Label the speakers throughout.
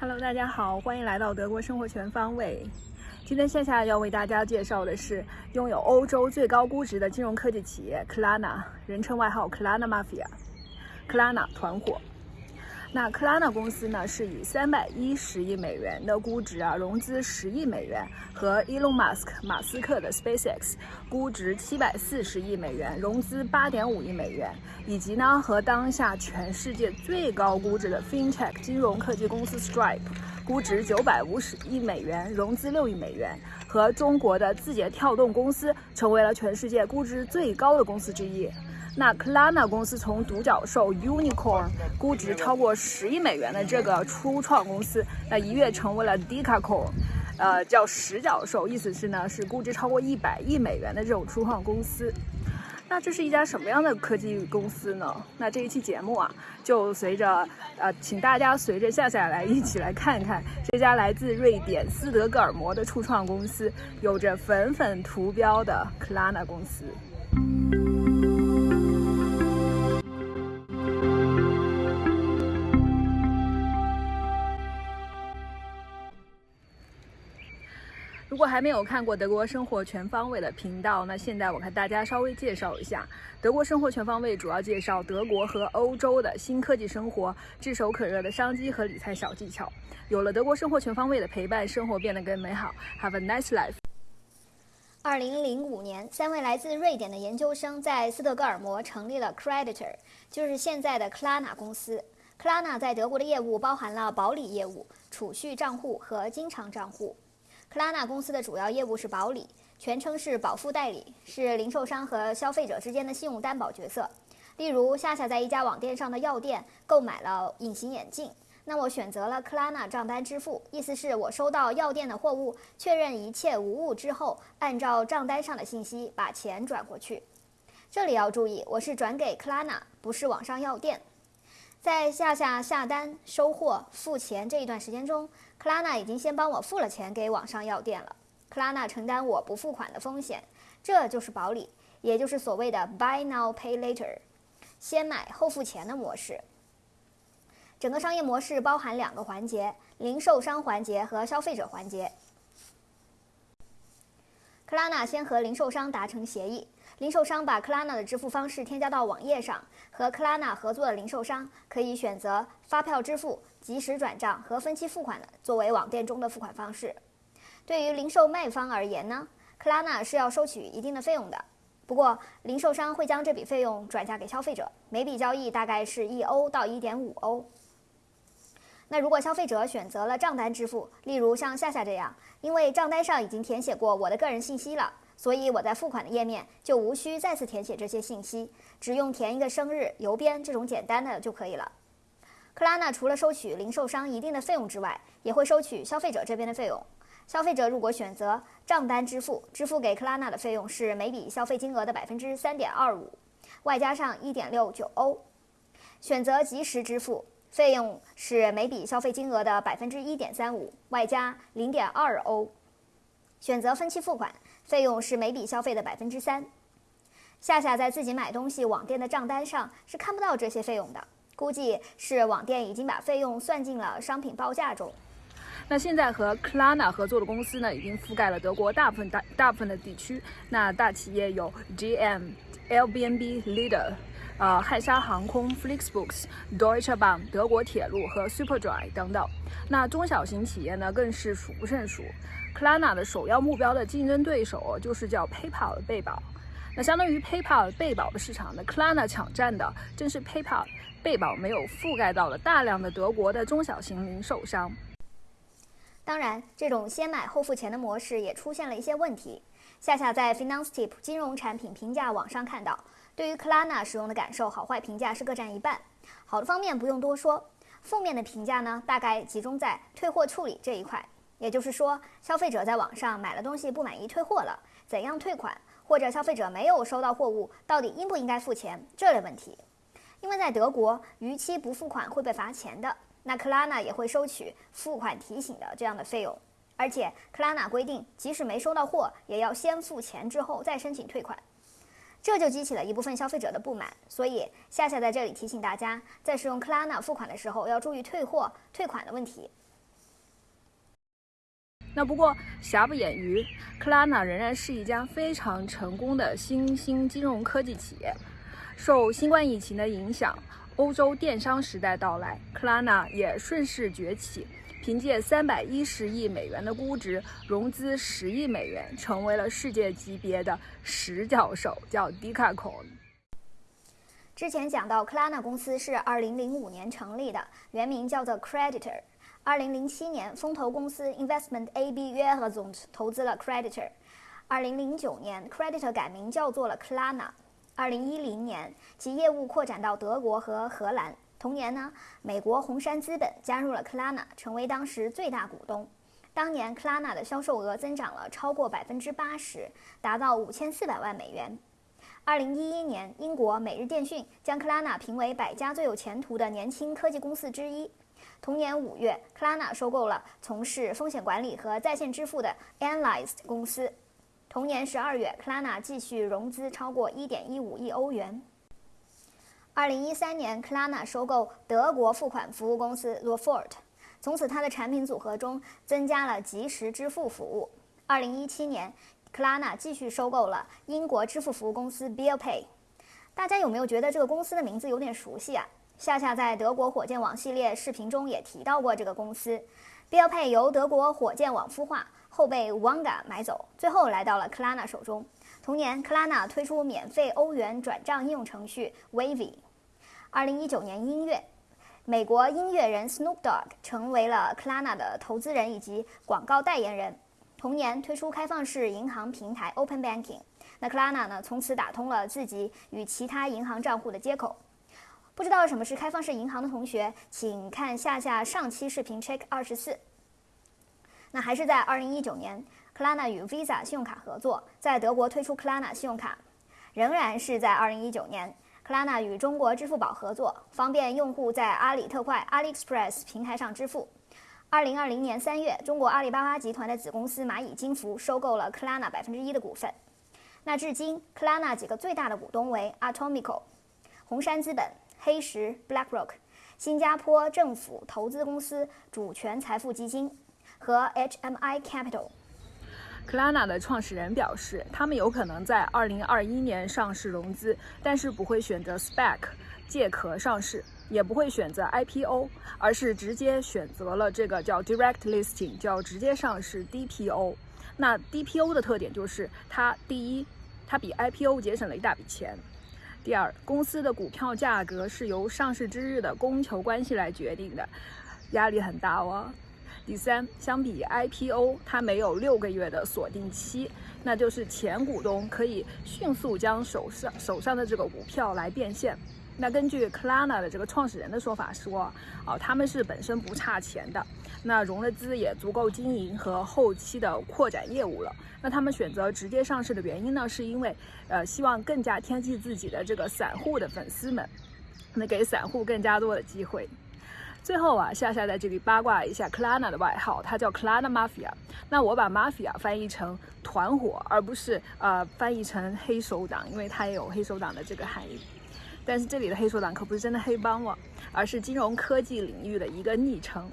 Speaker 1: Hello，大家好，欢迎来到德国生活全方位。今天线下要为大家介绍的是拥有欧洲最高估值的金融科技企业 Klarna，人称外号 Klarna Mafia，Klarna 团伙。那克拉纳公司呢，是以三百一十亿美元的估值啊，融资十亿美元，和 Elon Musk 马斯克的 SpaceX 估值七百四十亿美元，融资八点五亿美元，以及呢和当下全世界最高估值的 FinTech 金融科技公司 Stripe 估值九百五十亿美元，融资六亿美元，和中国的字节跳动公司成为了全世界估值最高的公司之一。那 k l a n a 公司从独角兽 Unicorn 估值超过十亿美元的这个初创公司，那一跃成为了 Decacorn，呃，叫十角兽，意思是呢是估值超过一百亿美元的这种初创公司。那这是一家什么样的科技公司呢？那这一期节目啊，就随着呃，请大家随着夏夏来一起来看看这家来自瑞典斯德哥尔摩的初创公司，有着粉粉图标的克拉纳公司。如果还没有看过德国生活全方位的频道，那现在我跟大家稍微介绍一下，德国生活全方位主要介绍德国和欧洲的新科技生活、炙手可热的商机和理财小技巧。有了德国生活全方位的陪伴，生活变得更美好。Have a nice life。
Speaker 2: 二零零五年，三位来自瑞典的研究生在斯德哥尔摩成立了 Creditor，就是现在的 Klarna 公司。Klarna 在德国的业务包含了保理业务、储蓄账户和经常账户。克拉纳公司的主要业务是保理，全称是保付代理，是零售商和消费者之间的信用担保角色。例如，夏夏在一家网店上的药店购买了隐形眼镜，那我选择了克拉纳账单支付，意思是我收到药店的货物，确认一切无误之后，按照账单上的信息把钱转过去。这里要注意，我是转给克拉纳，不是网上药店。在下下下单、收货、付钱这一段时间中，克拉娜已经先帮我付了钱给网上药店了。克拉娜承担我不付款的风险，这就是保理，也就是所谓的 “buy now pay later”，先买后付钱的模式。整个商业模式包含两个环节：零售商环节和消费者环节。克拉纳先和零售商达成协议。零售商把克拉纳的支付方式添加到网页上，和克拉纳合作的零售商可以选择发票支付、即时转账和分期付款的作为网店中的付款方式。对于零售卖方而言呢，克拉纳是要收取一定的费用的，不过零售商会将这笔费用转嫁给消费者，每笔交易大概是一欧到一点五欧。那如果消费者选择了账单支付，例如像夏夏这样，因为账单上已经填写过我的个人信息了。所以我在付款的页面就无需再次填写这些信息，只用填一个生日、邮编这种简单的就可以了。克拉纳除了收取零售商一定的费用之外，也会收取消费者这边的费用。消费者如果选择账单支付，支付给克拉纳的费用是每笔消费金额的百分之三点二五，外加上一点六九欧；选择即时支付，费用是每笔消费金额的百分之一点三五，外加零点二欧；选择分期付款。费用是每笔消费的百分之三。夏夏在自己买东西网店的账单上是看不到这些费用的，估计是网店已经把费用算进了商品报价中。
Speaker 1: 那现在和 Klarna 合作的公司呢，已经覆盖了德国大部分大大部分的地区。那大企业有 GM、l b n b Leader、呃汉莎航空、Flixbus、Deutsche Bahn、德国铁路和 Superdry 等等。那中小型企业呢，更是数不胜数。Klarna 的首要目标的竞争对手就是叫 PayPal 的贝宝，那相当于 PayPal 贝宝的市场呢，Klarna 抢占的正是 PayPal 贝宝没有覆盖到的大量的德国的中小型零售商。
Speaker 2: 当然，这种先买后付钱的模式也出现了一些问题。夏夏在 FinanceTip 金融产品评价网上看到，对于 Klarna 使用的感受，好坏评价是各占一半。好的方面不用多说，负面的评价呢，大概集中在退货处理这一块。也就是说，消费者在网上买了东西不满意退货了，怎样退款？或者消费者没有收到货物，到底应不应该付钱？这类问题，因为在德国，逾期不付款会被罚钱的。那克拉纳也会收取付款提醒的这样的费用，而且克拉纳规定，即使没收到货，也要先付钱之后再申请退款，这就激起了一部分消费者的不满，所以夏夏在这里提醒大家，在使用克拉纳付款的时候要注意退货退款的问题。
Speaker 1: 那不过瑕不掩瑜，克拉纳仍然是一家非常成功的新兴金融科技企业，受新冠疫情的影响。欧洲电商时代到来，克拉纳也顺势崛起，凭借三百一十亿美元的估值，融资十亿美元，成为了世界级别的十角兽，叫 Decacon。
Speaker 2: 之前讲到，克拉纳公司是二零零五年成立的，原名叫做 Creditor。二零零七年，风投公司 Investment AB 约合总投资了 Creditor。二零零九年，Creditor 改名叫做了克拉纳。二零一零年，其业务扩展到德国和荷兰。同年呢，美国红杉资本加入了克拉纳，成为当时最大股东。当年克拉纳的销售额增长了超过百分之八十，达到五千四百万美元。二零一一年，英国每日电讯将克拉纳评为百家最有前途的年轻科技公司之一。同年五月，克拉纳收购了从事风险管理和在线支付的 Analyzed 公司。同年十二月，克拉纳继续融资超过一点一五亿欧元。二零一三年，克拉纳收购德国付款服务公司 l o f o r t 从此它的产品组合中增加了即时支付服务。二零一七年，克拉纳继续收购了英国支付服务公司 Bill Pay。大家有没有觉得这个公司的名字有点熟悉啊？夏夏在德国火箭网系列视频中也提到过这个公司。标配由德国火箭网孵化。后被 Wanga 买走，最后来到了克拉纳手中。同年，克拉纳推出免费欧元转账应用程序 Wavy。二零一九年一月，美国音乐人 Snoop Dogg 成为了克拉纳的投资人以及广告代言人。同年，推出开放式银行平台 Open Banking。那克拉纳呢，从此打通了自己与其他银行账户的接口。不知道什么是开放式银行的同学，请看下下上期视频 Check 二十四。那还是在二零一九年，克拉纳与 Visa 信用卡合作，在德国推出克拉纳信用卡。仍然是在二零一九年，克拉纳与中国支付宝合作，方便用户在阿里特快 （AliExpress） 平台上支付。二零二零年三月，中国阿里巴巴集团的子公司蚂蚁金服收购了克拉纳百分之一的股份。那至今，克拉纳几个最大的股东为 Atomico、红杉资本、黑石 （BlackRock）、新加坡政府投资公司主权财富基金。和 HMI
Speaker 1: Capital，Clana 的创始人表示，他们有可能在2021年上市融资，但是不会选择 SPAC 借壳上市，也不会选择 IPO，而是直接选择了这个叫 Direct Listing，叫直接上市 DPO。那 DPO 的特点就是它第一，它比 IPO 节省了一大笔钱；第二，公司的股票价格是由上市之日的供求关系来决定的，压力很大哦。第三，相比 IPO，它没有六个月的锁定期，那就是前股东可以迅速将手上手上的这个股票来变现。那根据 Klarna 的这个创始人的说法说，哦，他们是本身不差钱的，那融了资也足够经营和后期的扩展业务了。那他们选择直接上市的原因呢，是因为呃希望更加贴近自己的这个散户的粉丝们，那给散户更加多的机会。最后啊，夏夏在这里八卦一下 k l a n a 的外号，它叫 k l a n a Mafia。那我把 Mafia 翻译成团伙，而不是呃翻译成黑手党，因为它也有黑手党的这个含义。但是这里的黑手党可不是真的黑帮哦，而是金融科技领域的一个昵称。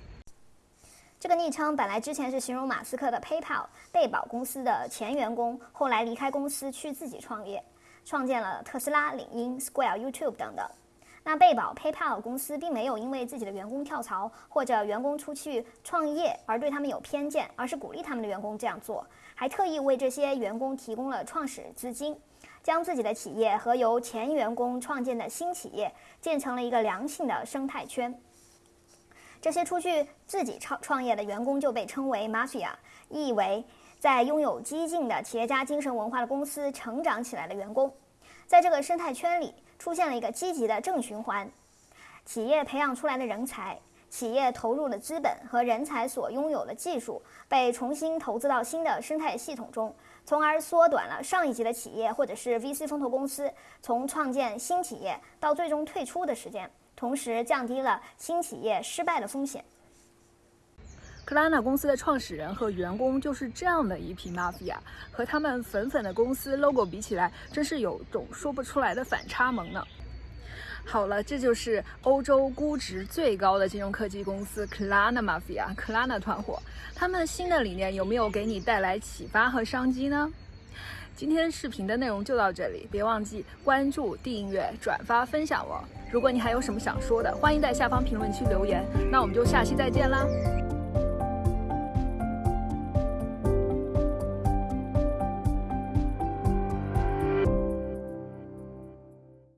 Speaker 2: 这个昵称本来之前是形容马斯克的 PayPal 贝宝公司的前员工，后来离开公司去自己创业，创建了特斯拉、领英、Square、YouTube 等等。那贝宝 PayPal 公司并没有因为自己的员工跳槽或者员工出去创业而对他们有偏见，而是鼓励他们的员工这样做，还特意为这些员工提供了创始资金，将自己的企业和由前员工创建的新企业建成了一个良性的生态圈。这些出去自己创创业的员工就被称为 Mafia，意为在拥有激进的企业家精神文化的公司成长起来的员工，在这个生态圈里。出现了一个积极的正循环，企业培养出来的人才，企业投入的资本和人才所拥有的技术被重新投资到新的生态系统中，从而缩短了上一级的企业或者是 VC 风投公司从创建新企业到最终退出的时间，同时降低了新企业失败的风险。
Speaker 1: 克拉纳公司的创始人和员工就是这样的一批 mafia，和他们粉粉的公司 logo 比起来，真是有种说不出来的反差萌呢。好了，这就是欧洲估值最高的金融科技公司 Klarna Mafia 克拉纳团伙。他们新的理念有没有给你带来启发和商机呢？今天视频的内容就到这里，别忘记关注、订阅、转发、分享哦。如果你还有什么想说的，欢迎在下方评论区留言。那我们就下期再见啦！